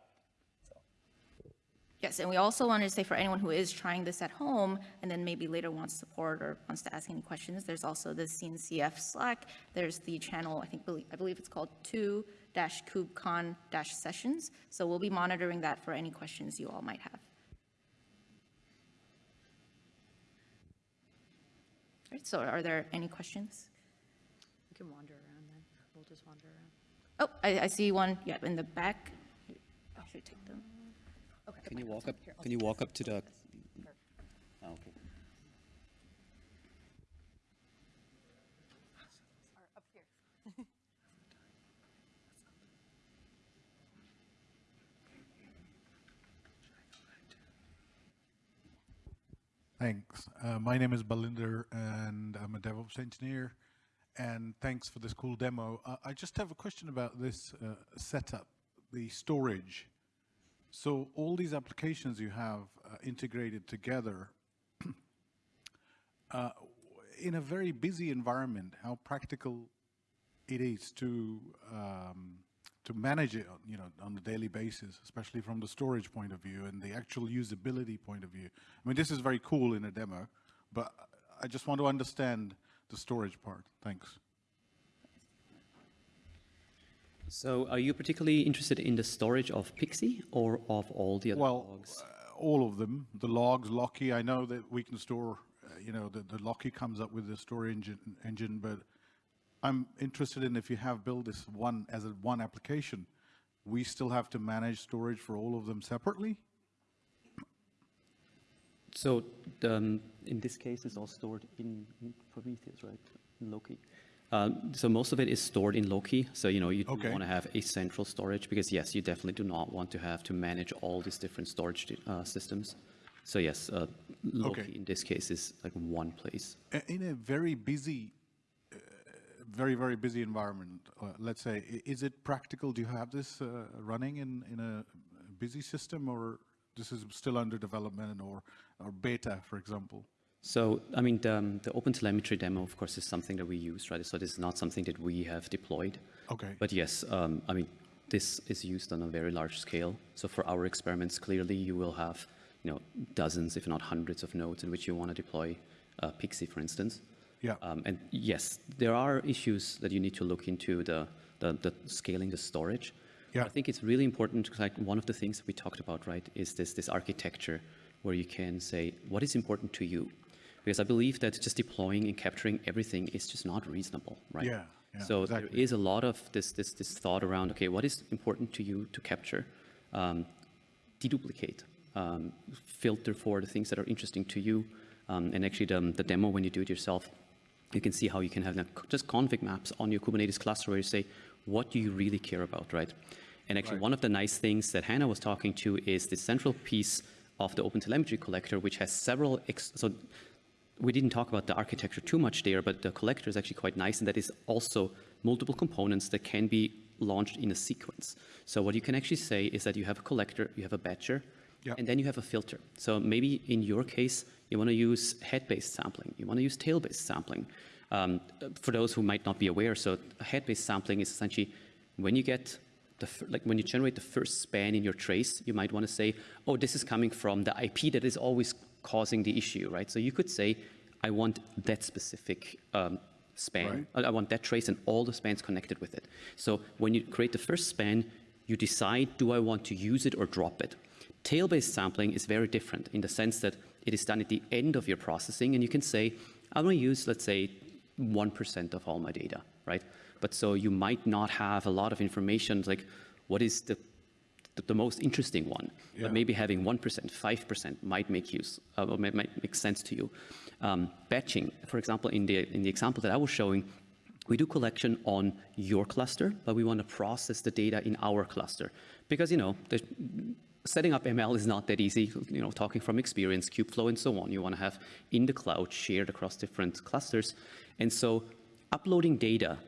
Yes, and we also wanted to say for anyone who is trying this at home and then maybe later wants support or wants to ask any questions, there's also the CNCF Slack. There's the channel, I think, I believe it's called 2-kubecon-sessions. So we'll be monitoring that for any questions you all might have. All right, so are there any questions?
We can wander around then. We'll just wander around.
Oh, I, I see one, yeah, in the back. I should take them.
Can you walk up, can you walk up to the? Oh, okay.
Thanks. Uh, my name is Balinder, and I'm a DevOps engineer. And thanks for this cool demo. Uh, I just have a question about this uh, setup, the storage. So all these applications you have uh, integrated together, uh, in a very busy environment, how practical it is to um, to manage it, you know, on a daily basis, especially from the storage point of view and the actual usability point of view. I mean, this is very cool in a demo, but I just want to understand the storage part. Thanks.
So are you particularly interested in the storage of Pixie or of all the other
Well,
logs?
uh, all of them, the logs, Locky. I know that we can store, uh, you know, the, the Locky comes up with the store engine, engine, but I'm interested in if you have built this one as a one application, we still have to manage storage for all of them separately.
So the, um, in this case, it's all stored in in Prometheus, right? In Loki. Um, so most of it is stored in Loki. So, you know, you
Okay.
want to have a central storage because yes, you definitely do not want to have to manage all these different storage uh, systems. So yes, uh, Loki
Okay.
in this case is like one place.
In a very busy, uh, very, very busy environment, uh, let's say, is it practical? Do you have this uh, running in, in a busy system or this is still under development or, or beta, for example?
So, I mean, the, um, the OpenTelemetry demo, of course, is something that we use, right? So this is not something that we have deployed.
Okay.
But yes, um, I mean, this is used on a very large scale. So for our experiments, clearly you will have, you know, dozens, if not hundreds of nodes in which you want to deploy uh, Pixie, for instance.
Yeah.
Um, and yes, there are issues that you need to look into the, the, the scaling the storage.
Yeah.
I think it's really important, 'cause, like one of the things that we talked about, right, is this, this architecture where you can say, what is important to you? Because I believe that just deploying and capturing everything is just not reasonable, right?
Yeah, yeah,
so there
exactly.
is a lot of this, this, this thought around, okay, what is important to you to capture? Um, deduplicate, um, filter for the things that are interesting to you. Um, and actually, the, the demo, when you do it yourself, you can see how you can have just config maps on your Kubernetes cluster where you say, what do you really care about, right? And actually,
Right.
one of the nice things that Hannah was talking to is the central piece of the OpenTelemetry collector, which has several, so we didn't talk about the architecture too much there, but the collector is actually quite nice, and that is also multiple components that can be launched in a sequence. So what you can actually say is that you have a collector, you have a batcher,
Yeah.
and then you have a filter. So maybe in your case, you want to use head-based sampling, you want to use tail-based sampling. Um, for those who might not be aware, so head-based sampling is essentially when you get the, like when you generate the first span in your trace, you might want to say, oh, this is coming from the IP that is always causing the issue, right? So you could say, I want that specific um, span. I I want that trace and all the spans connected with it. So when you create the first span, you decide, do I want to use it or drop it? Tail-based sampling is very different in the sense that it is done at the end of your processing, and you can say, I want to use, let's say, 1% of all my data, right? But so you might not have a lot of information, like what is the the, the most interesting one.
Yeah.
But maybe having 1%, 5% might make use, uh, or might, make sense to you. Um, batching, for example, in the, in the example that I was showing, we do collection on your cluster, but we want to process the data in our cluster. Because, you know, the, setting up ML is not that easy, you know, talking from experience, Kubeflow and so on. You want to have in the cloud shared across different clusters. And so uploading data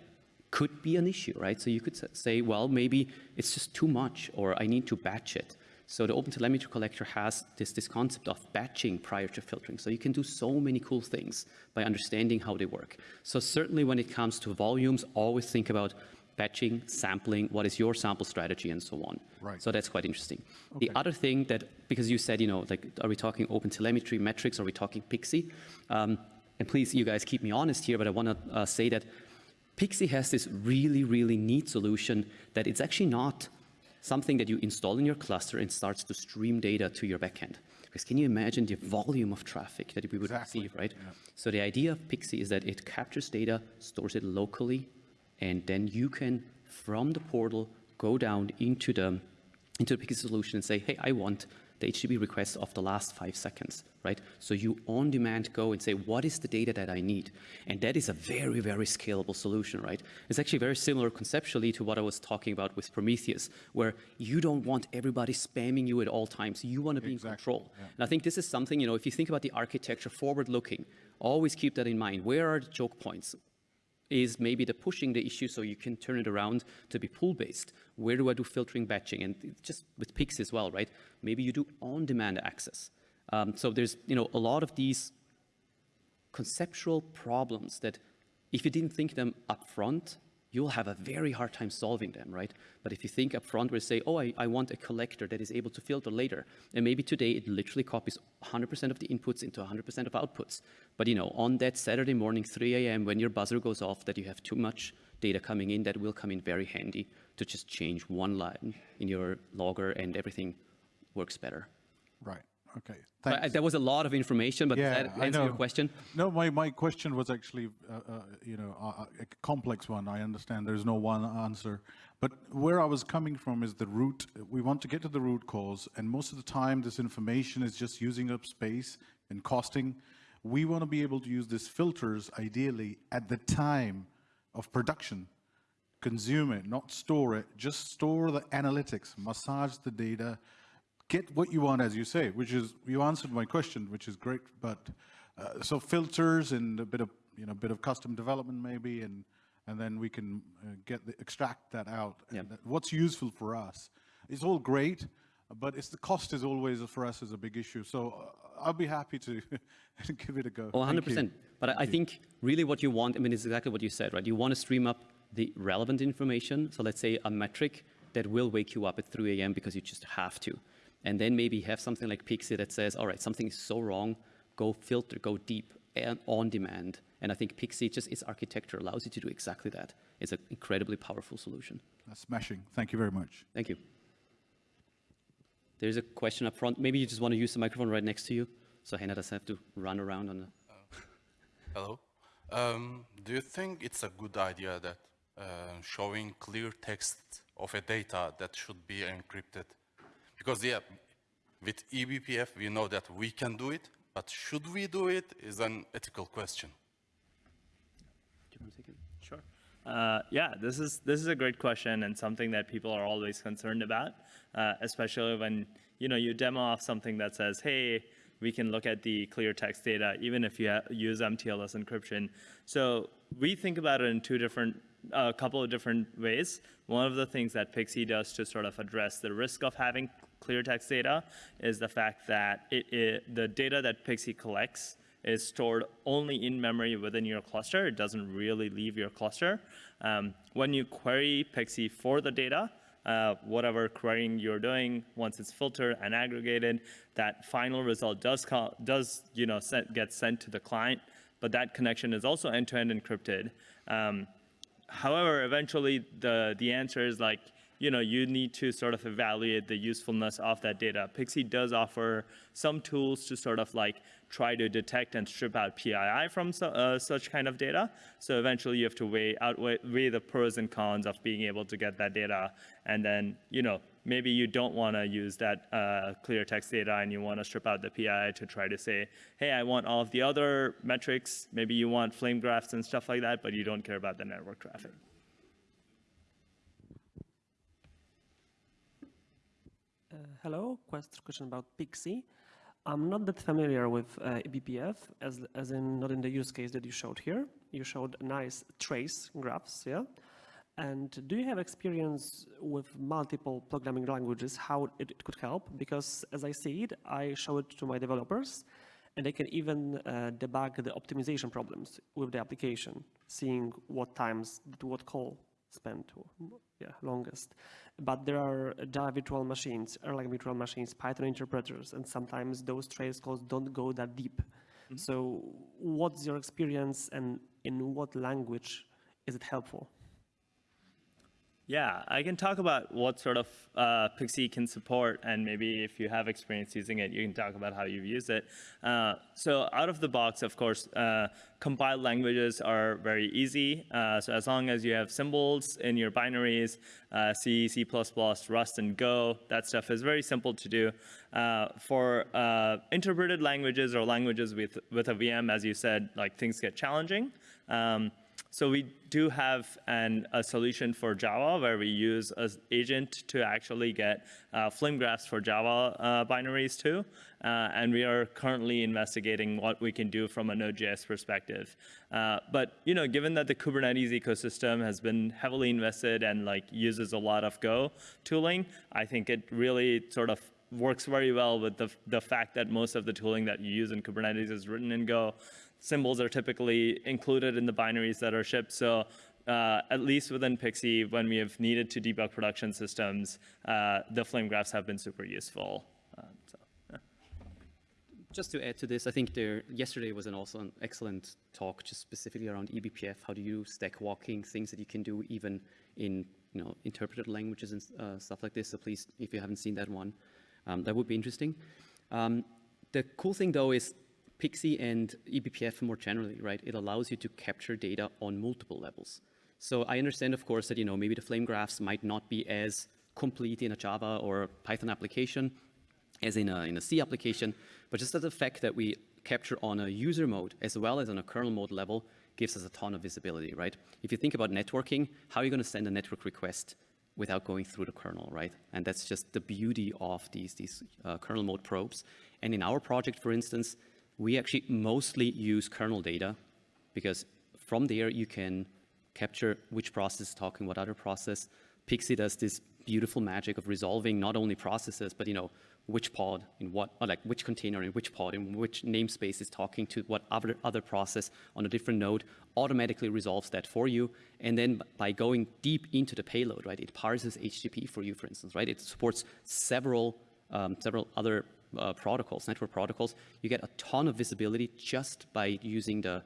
could be an issue, right? So you could say, well, maybe it's just too much, or I need to batch it. So the OpenTelemetry collector has this, this concept of batching prior to filtering. So you can do so many cool things by understanding how they work. So certainly when it comes to volumes, always think about batching, sampling, what is your sample strategy, and so on.
Right.
So that's quite interesting. The other thing that, because you said, you know, like, are we talking OpenTelemetry metrics? Are we talking Pixie? Um, and please, you guys keep me honest here, but I want to uh, say that Pixie has this really, really neat solution that it's actually not something that you install in your cluster and starts to stream data to your backend. Because can you imagine the volume of traffic that we would
Exactly,
receive, right?
yeah.
So the idea of Pixie is that it captures data, stores it locally, and then you can, from the portal, go down into the into the Pixie solution and say, hey, I want the HTTP request of the last five seconds, right? So you on demand go and say, what is the data that I need? And that is a very, very scalable solution, right? It's actually very similar conceptually to what I was talking about with Prometheus, where you don't want everybody spamming you at all times. You want to be in control.
yeah.
And I think this is something, you know, if you think about the architecture forward looking, always keep that in mind. Where are the choke points? Is maybe the pushing the issue so you can turn it around to be pull-based. Where do I do filtering batching? And just with Pix as well, right? Maybe you do on demand access. Um, so there's, you know, a lot of these conceptual problems that if you didn't think them up front, you'll have a very hard time solving them, right? But if you think up front where you say, oh, I, I want a collector that is able to filter later, and maybe today it literally copies 100% of the inputs into 100% of outputs. But you know, on that Saturday morning, 3 a.m., when your buzzer goes off that you have too much data coming in, that will come in very handy to just change one line in your logger and everything works better.
Right, okay.
But,
Thanks.
That was a lot of information, but
Yeah,
that answer your question?
No, my, my question was actually, uh, uh, you know, a complex one. I understand there's no one answer. But where I was coming from is the root. We want to get to the root cause, and most of the time, this information is just using up space and costing. We want to be able to use these filters ideally at the time of production. Consume it, not store it. Just store the analytics, massage the data, get what you want, as you say, which is, you answered my question, which is great, but, uh, so filters and a bit of, you know, bit of custom development maybe, and, and then we can uh, get, the, extract that out.
Yeah.
What's useful for us. It's all great, but it's the cost is always, for us, is a big issue. So uh, I'll be happy to give it a go.
Oh, 100%.
you.
But I I think really what you want, I mean, it's exactly what you said, right? You want to stream up the relevant information. So let's say a metric that will wake you up at 3 a.m. because you just have to. And then maybe have something like Pixie that says, all right, something is so wrong, go filter, go deep and on demand. And I think Pixie, just its architecture allows you to do exactly that. It's an incredibly powerful solution.
That's smashing. Thank you very much.
Thank you. There's a question up front. Maybe you just want to use the microphone right next to you. So Hannah doesn't have to run around on the...
Hello. Um, do you think it's a good idea that uh, showing clear text of a data that should be encrypted? Because yeah, with E eBPF we know that we can do it, but should we do it is an ethical question.
Do you want to take it?
Sure. Uh, yeah, this is this is a great question and something that people are always concerned about, uh, especially when you know you demo off something that says, "Hey, we can look at the clear text data even if you use MTLS encryption." So we think about it in two different, a couple of different ways. One of the things that Pixie does to sort of address the risk of having clear text data is the fact that it, it the data that Pixie collects is stored only in memory within your cluster. It doesn't really leave your cluster. Um, when you query Pixie for the data, uh, whatever querying you're doing, once it's filtered and aggregated, that final result does, call, does you know, get sent to the client, but that connection is also end-to-end encrypted. Um, however, eventually the, the answer is like, you know, you need to sort of evaluate the usefulness of that data. Pixie does offer some tools to sort of like try to detect and strip out PII from su- uh, such kind of data. So eventually you have to weigh, outweigh weigh the pros and cons of being able to get that data. And then, you know, maybe you don't want to use that uh, clear text data and you want to strip out the PII to try to say, hey, I want all of the other metrics. Maybe you want flame graphs and stuff like that, but you don't care about the network traffic.
Uh, hello, quest question about Pixie. I'm not that familiar with uh, eBPF, as, as in not in the use case that you showed here. You showed nice trace graphs, yeah? And do you have experience with multiple programming languages, how it, it could help? Because as I see it, I show it to my developers, and they can even uh, debug the optimization problems with the application, seeing what times did what call spent yeah, longest. But there are Java virtual machines, Erlang virtual machines, Python interpreters, and sometimes those trace calls don't go that deep. Mm-hmm. So what's your experience and in what language is it helpful?
Yeah, I can talk about what sort of uh, Pixie can support, and maybe if you have experience using it, you can talk about how you've used it. Uh, so out of the box, of course, uh, compiled languages are very easy. Uh, so as long as you have symbols in your binaries, uh, C, C++, Rust, and Go, that stuff is very simple to do. Uh, for interpreted languages or languages with, with a VM, as you said, like things get challenging. Um, so we do have an, a solution for Java where we use an agent to actually get uh, flame graphs for Java uh, binaries too. Uh, and we are currently investigating what we can do from a Node.js perspective. Uh, but you know, given that the Kubernetes ecosystem has been heavily invested and like uses a lot of Go tooling, I think it really sort of works very well with the, the fact that most of the tooling that you use in Kubernetes is written in Go symbols are typically included in the binaries that are shipped. So uh, at least within Pixie, when we have needed to debug production systems, uh, the flame graphs have been super useful. Uh, so, yeah.
Just to add to this, I think there yesterday was an also an excellent talk just specifically around eBPF. How do you stack walking things that you can do even in you know interpreted languages and uh, stuff like this. So please, if you haven't seen that one, um, that would be interesting. Um, the cool thing though is Pixie and eBPF more generally, right? It allows you to capture data on multiple levels. So I understand, of course, that you know maybe the flame graphs might not be as complete in a Java or Python application as in a, in a C application, but just the fact that we capture on a user mode as well as on a kernel mode level gives us a ton of visibility, right? If you think about networking, how are you going to send a network request without going through the kernel, right? And that's just the beauty of these, these uh, kernel mode probes. And in our project, for instance, we actually mostly use kernel data because from there you can capture which process is talking what other process. Pixie does this beautiful magic of resolving not only processes, but you know, which pod in what, or like which container in which pod in which namespace is talking to what other, other process on a different node, automatically resolves that for you. And then by going deep into the payload, right, it parses HTTP for you, for instance, right? It supports several, um, several other uh, protocols, network protocols. You get a ton of visibility just by using the,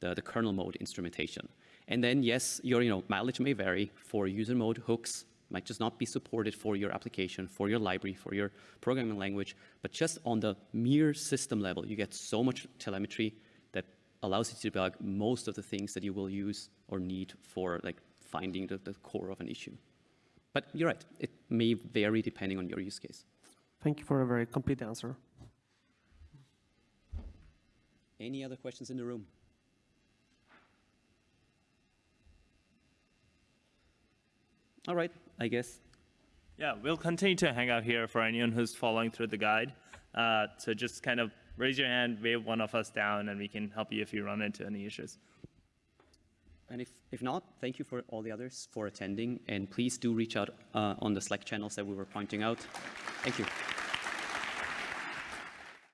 the, the kernel mode instrumentation. And then, yes, your you know, mileage may vary for user mode hooks, might just not be supported for your application, for your library, for your programming language, but just on the mere system level, you get so much telemetry that allows you to debug most of the things that you will use or need for like finding the, the core of an issue. But you're right, it may vary depending on your use case.
Thank you for a very complete answer.
Any other questions in the room? All right, I guess
Yeah, we'll continue to hang out here for anyone who's following through the guide. Uh, so just kind of raise your hand, wave one of us down, and we can help you if you run into any issues.
And if, if not, thank you for all the others for attending, and please do reach out uh, on the Slack channels that we were pointing out. Thank you.